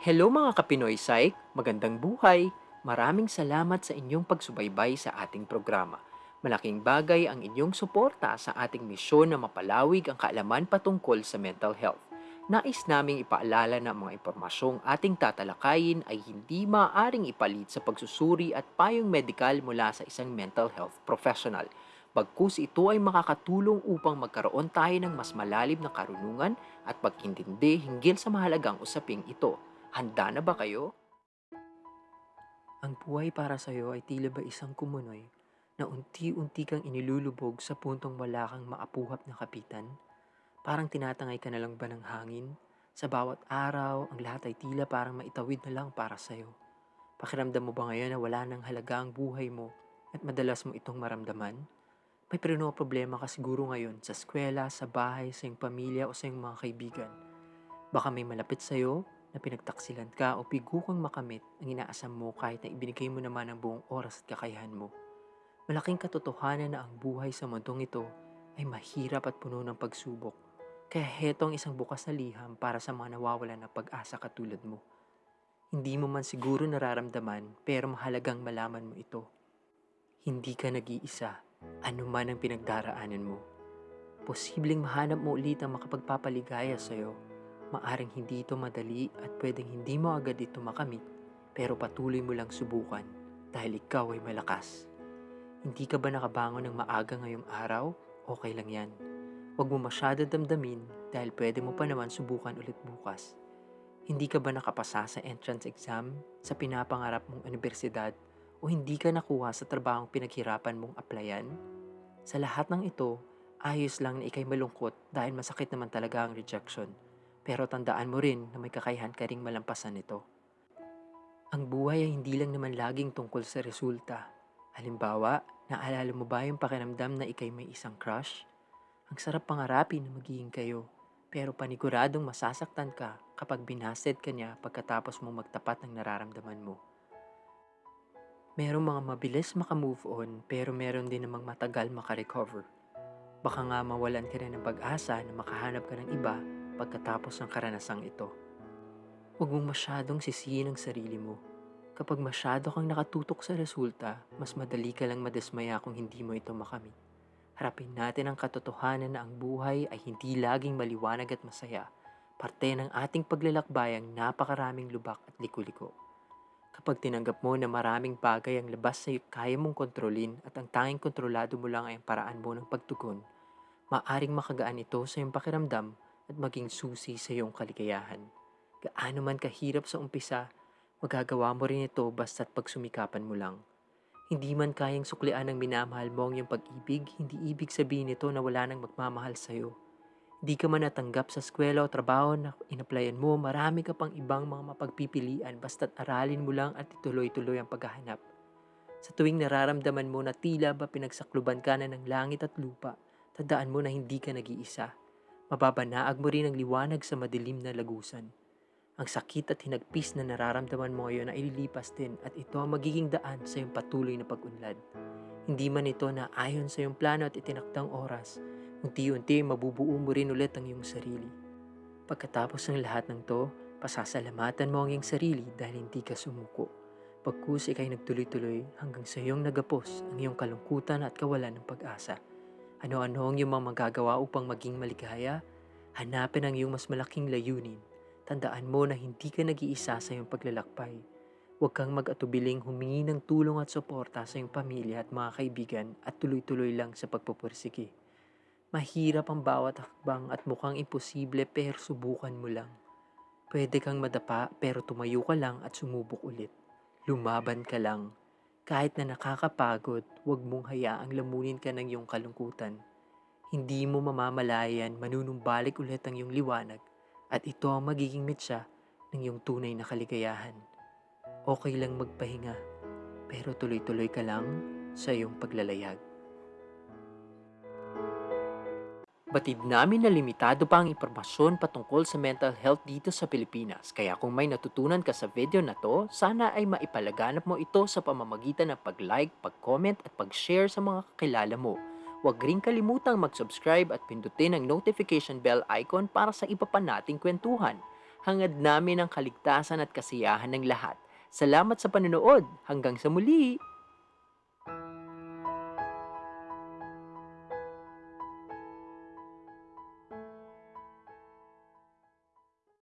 Hello mga Kapinoy Psych, magandang buhay! Maraming salamat sa inyong pagsubaybay sa ating programa. Malaking bagay ang inyong suporta sa ating misyon na mapalawig ang kaalaman patungkol sa mental health. Nais naming ipaalala na mga impormasyong ating tatalakayin ay hindi maaaring ipalit sa pagsusuri at payong medikal mula sa isang mental health professional. Bagkus ito ay makakatulong upang magkaroon tayo ng mas malalim na karunungan at pagkintindi hinggil sa mahalagang usaping ito. Handa na ba kayo? Ang buhay para sa iyo ay tila ba isang kumunoy na unti-unti kang inilulubog sa puntong wala kang maapuhap na kapitan? Parang tinatangay ka na lang ba ng hangin? Sa bawat araw, ang lahat ay tila parang maitawid na lang para sa iyo. Pakiramdam mo ba ngayon na wala nang halaga ang buhay mo at madalas mo itong maramdaman? May preno problema ka siguro ngayon sa eskwela, sa bahay, sa iyong pamilya o sa iyong mga kaibigan. Baka may malapit sa iyo na pinagtaksilan ka o bigo kang makamit ang inaasam mo kahit na ibinigay mo naman ang buong oras at kakayahan mo. Malaking katotohanan na ang buhay sa mundong ito ay mahirap at puno ng pagsubok. Kaya heto ang isang bukas na liham para sa mga nawawalan ng pag-asa katulad mo. Hindi mo man siguro nararamdaman pero mahalagang malaman mo ito. Hindi ka nag-iisa ano man ang pinagdaraanan mo. Posibleng mahanap mo ulit ang makapagpapaligaya sa iyo. Maaring hindi ito madali at pwedeng hindi mo agad ito makamit pero patuloy mo lang subukan dahil ikaw ay malakas. Hindi ka ba nakabangon ng maaga ngayong araw? Okay lang yan. Huwag mo masyado damdamin dahil pwede mo pa naman subukan ulit bukas. Hindi ka ba nakapasa sa entrance exam sa pinapangarap mong universidad o hindi ka nakuha sa trabahong pinaghirapan mong applyan? Sa lahat ng ito, ayos lang na ikay malungkot dahil masakit naman talaga ang rejection. Pero tandaan mo rin na may kakayahan ka ring malampasan ito. Ang buhay ay hindi lang naman laging tungkol sa resulta. Halimbawa, naalala mo ba yung pakiramdam na ikay may isang crush? Ang sarap pangarapin na magiging kayo, pero paniguradong masasaktan ka kapag binasted ka niya pagkatapos mong magtapat ng nararamdaman mo. Merong mga mabilis makamove on pero meron din namang matagal makarecover. Baka nga mawalan ka rin ng pag-asa na makahanap ka ng iba pagkatapos ng karanasang ito. Huwag mong masyadong sisihin ang sarili mo. Kapag masyado kang nakatutok sa resulta, mas madali ka lang madismaya kung hindi mo ito makamit. Harapin natin ang katotohanan na ang buhay ay hindi laging maliwanag at masaya. Parte ng ating paglalakbayang napakaraming lubak at liko-liko. Kapag tinanggap mo na maraming bagay ang labas sa kaya mong kontrolin at ang tanging kontrolado mo lang ay ang paraan mo ng pagtugon, maaring makagaan ito sa iyong pakiramdam at maging susi sa iyong kaligayahan. Gaano man kahirap sa umpisa, magagawa mo rin ito basta't pagsumikapan mo lang. Hindi man kayang suklian ng minamahal mo ang iyong pag-ibig, hindi ibig sabihin nito na wala nang magmamahal sa iyo. Di ka man natanggap sa eskwela o trabaho na inaplayan mo, marami ka pang ibang mga mapagpipilian basta't aralin mo lang at ituloy-tuloy ang paghahanap. Sa tuwing nararamdaman mo na tila ba pinagsakluban ka na ng langit at lupa, tandaan mo na hindi ka nag-iisa. Mababanaag mo rin ang liwanag sa madilim na lagusan. Ang sakit at hinagpis na nararamdaman mo ngayon ay ililipas din at ito ang magiging daan sa iyong patuloy na pag-unlad. Hindi man ito na ayon sa iyong plano at itinakdang oras, Unti-unti mabubuo mo rin ulit ang iyong sarili. Pagkatapos ng lahat ng to, pasasalamatan mo ang iyong sarili dahil hindi ka sumuko. Pagkus ikay nagtuloy-tuloy hanggang sa iyong nagapos ang iyong kalungkutan at kawalan ng pag-asa. Ano-ano ang iyong mga magagawa upang maging maligaya? Hanapin ang iyong mas malaking layunin. Tandaan mo na hindi ka nag-iisa sa iyong paglalakbay. Huwag kang mag-atubiling humingi ng tulong at suporta sa iyong pamilya at mga kaibigan at tuloy-tuloy lang sa pagpupursige. Mahirap ang bawat hakbang at mukhang imposible pero subukan mo lang. Pwede kang madapa pero tumayo ka lang at sumubok ulit. Lumaban ka lang. Kahit na nakakapagod, huwag mong hayaang lamunin ka ng iyong kalungkutan. Hindi mo mamamalayan, manunumbalik ulit ang iyong liwanag at ito ang magiging mitsa ng iyong tunay na kaligayahan. Okay lang magpahinga, pero tuloy-tuloy ka lang sa iyong paglalayag. Batid namin na limitado pa ang impormasyon patungkol sa mental health dito sa Pilipinas. Kaya kung may natutunan ka sa video na to, sana ay maipalaganap mo ito sa pamamagitan ng pag-like, pag-comment at pag-share sa mga kakilala mo. Huwag rin kalimutang mag-subscribe at pindutin ang notification bell icon para sa iba pa nating kwentuhan. Hangad namin ang kaligtasan at kasiyahan ng lahat. Salamat sa panonood. Hanggang sa muli!